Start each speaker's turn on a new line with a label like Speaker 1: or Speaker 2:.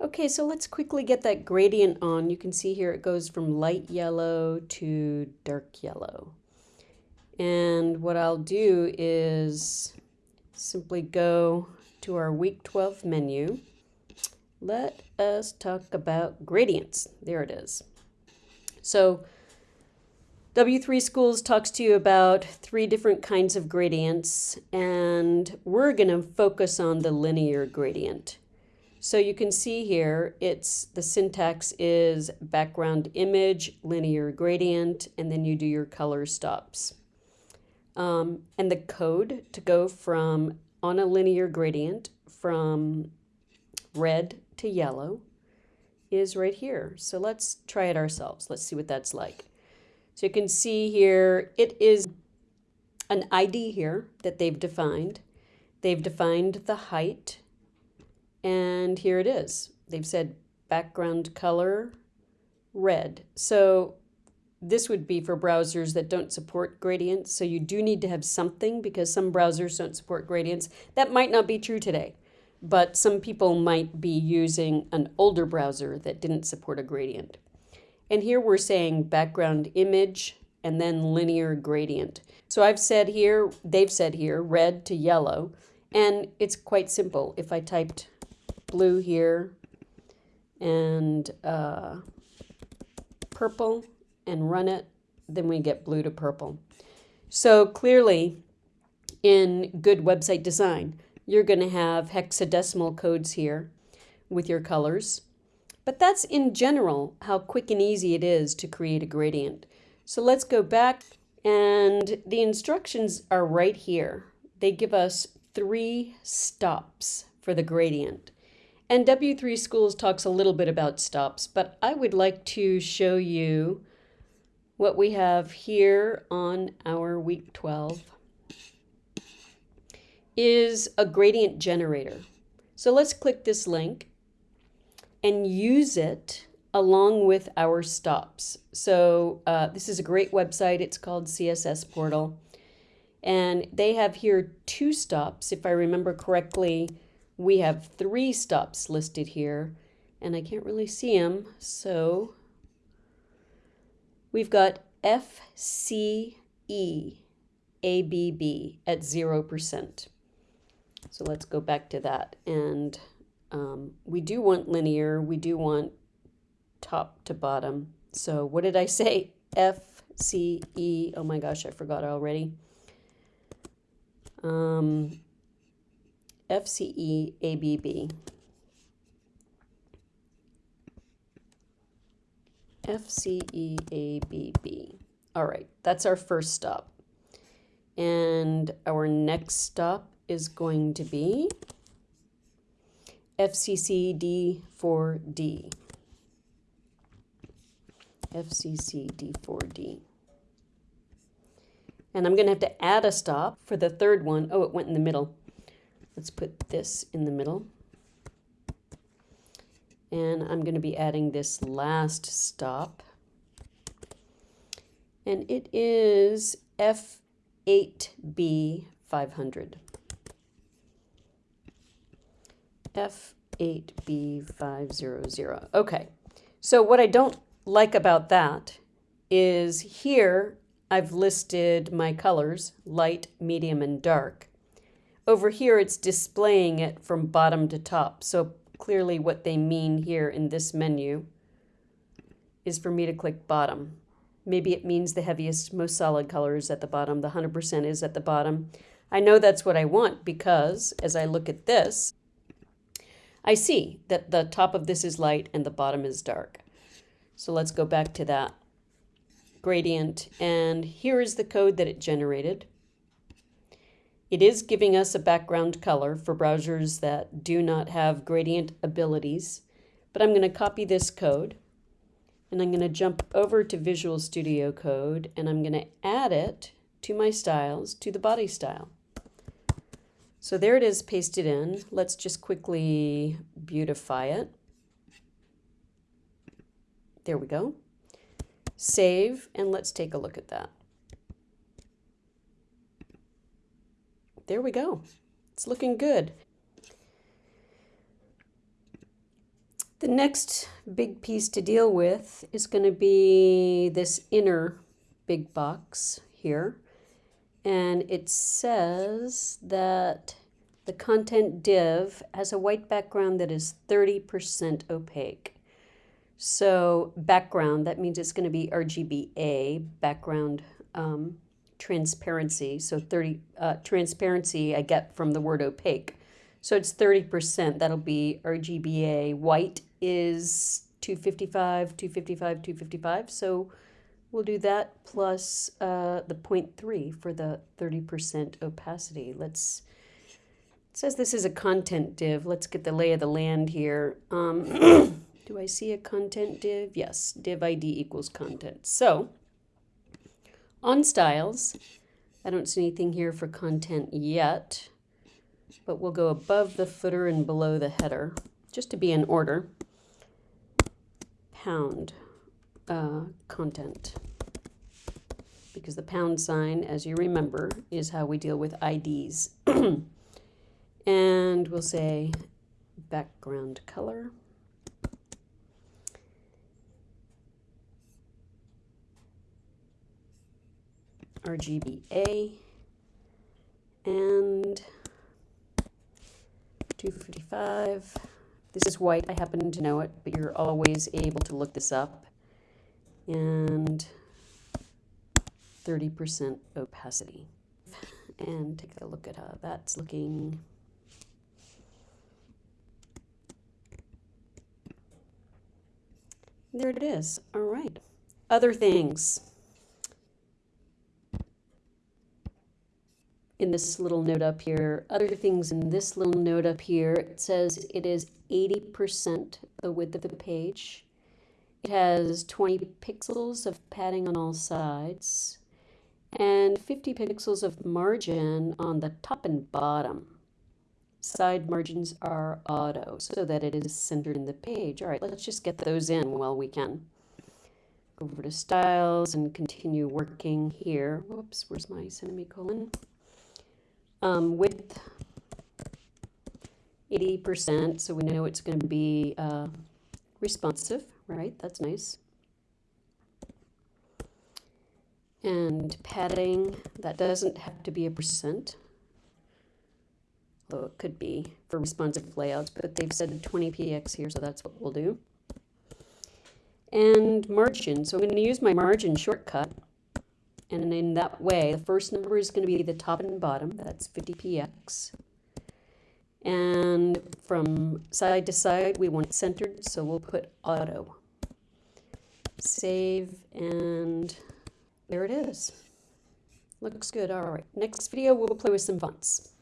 Speaker 1: Okay, so let's quickly get that gradient on. You can see here it goes from light yellow to dark yellow. And what I'll do is simply go to our week 12 menu. Let us talk about gradients. There it is. So W3 Schools talks to you about three different kinds of gradients, and we're going to focus on the linear gradient. So you can see here, it's the syntax is background image, linear gradient, and then you do your color stops. Um, and the code to go from on a linear gradient from red to yellow is right here. So let's try it ourselves. Let's see what that's like. So you can see here, it is an ID here that they've defined. They've defined the height, and here it is. They've said background color, red. So this would be for browsers that don't support gradients. So you do need to have something because some browsers don't support gradients. That might not be true today, but some people might be using an older browser that didn't support a gradient. And here we're saying background image and then linear gradient. So I've said here, they've said here, red to yellow. And it's quite simple. If I typed blue here and uh, purple and run it, then we get blue to purple. So clearly, in good website design, you're going to have hexadecimal codes here with your colors. But that's in general how quick and easy it is to create a gradient. So let's go back and the instructions are right here. They give us three stops for the gradient. And W3 Schools talks a little bit about stops, but I would like to show you what we have here on our week 12 is a gradient generator. So let's click this link and use it along with our stops. So uh, this is a great website. It's called CSS Portal. And they have here two stops. If I remember correctly, we have three stops listed here. And I can't really see them. So we've got FCE ABB at 0%. So let's go back to that. And um, we do want linear, we do want top to bottom. So what did I say? F, C, E, oh my gosh, I forgot already. Um, F, C, E, A, B, B. F, C, E, A, B, B. All right, that's our first stop. And our next stop is going to be FCCD4D. FCCD4D. And I'm going to have to add a stop for the third one. Oh, it went in the middle. Let's put this in the middle. And I'm going to be adding this last stop. And it is F8B500. F8B500. Okay, so what I don't like about that is here I've listed my colors, light, medium, and dark. Over here it's displaying it from bottom to top, so clearly what they mean here in this menu is for me to click bottom. Maybe it means the heaviest, most solid colors at the bottom, the 100% is at the bottom. I know that's what I want because as I look at this, I see that the top of this is light and the bottom is dark. So let's go back to that gradient. And here is the code that it generated. It is giving us a background color for browsers that do not have gradient abilities. But I'm going to copy this code. And I'm going to jump over to Visual Studio Code. And I'm going to add it to my styles, to the body style. So there it is pasted in. Let's just quickly beautify it. There we go. Save, and let's take a look at that. There we go. It's looking good. The next big piece to deal with is going to be this inner big box here. And it says that the content div has a white background that is 30% opaque. So background, that means it's going to be RGBA, background um, transparency. So 30 uh, transparency I get from the word opaque. So it's 30%. That'll be RGBA. White is 255, 255, 255. So we'll do that plus uh, the 0.3 for the 30% opacity. Let's, it says this is a content div. Let's get the lay of the land here. Um, do I see a content div? Yes, div ID equals content. So on styles, I don't see anything here for content yet, but we'll go above the footer and below the header, just to be in order. Pound uh, content. Because the pound sign, as you remember, is how we deal with IDs. and we'll say background color. RGBA and 255. This is white, I happen to know it, but you're always able to look this up. And 30% opacity. And take a look at how that's looking. There it is. All right. Other things. In this little note up here. Other things in this little note up here, it says it is 80% the width of the page. It has 20 pixels of padding on all sides and 50 pixels of margin on the top and bottom. Side margins are auto so that it is centered in the page. All right, let's just get those in while we can. Go over to styles and continue working here. Whoops, where's my semicolon? Um, width 80%, so we know it's going to be uh, responsive, right? That's nice. And padding, that doesn't have to be a percent, though it could be for responsive layouts, but they've said 20px here, so that's what we'll do. And margin, so I'm going to use my margin shortcut and in that way, the first number is going to be the top and bottom. That's 50px. And from side to side, we want it centered, so we'll put auto. Save, and there it is. Looks good. All right. Next video, we'll play with some fonts.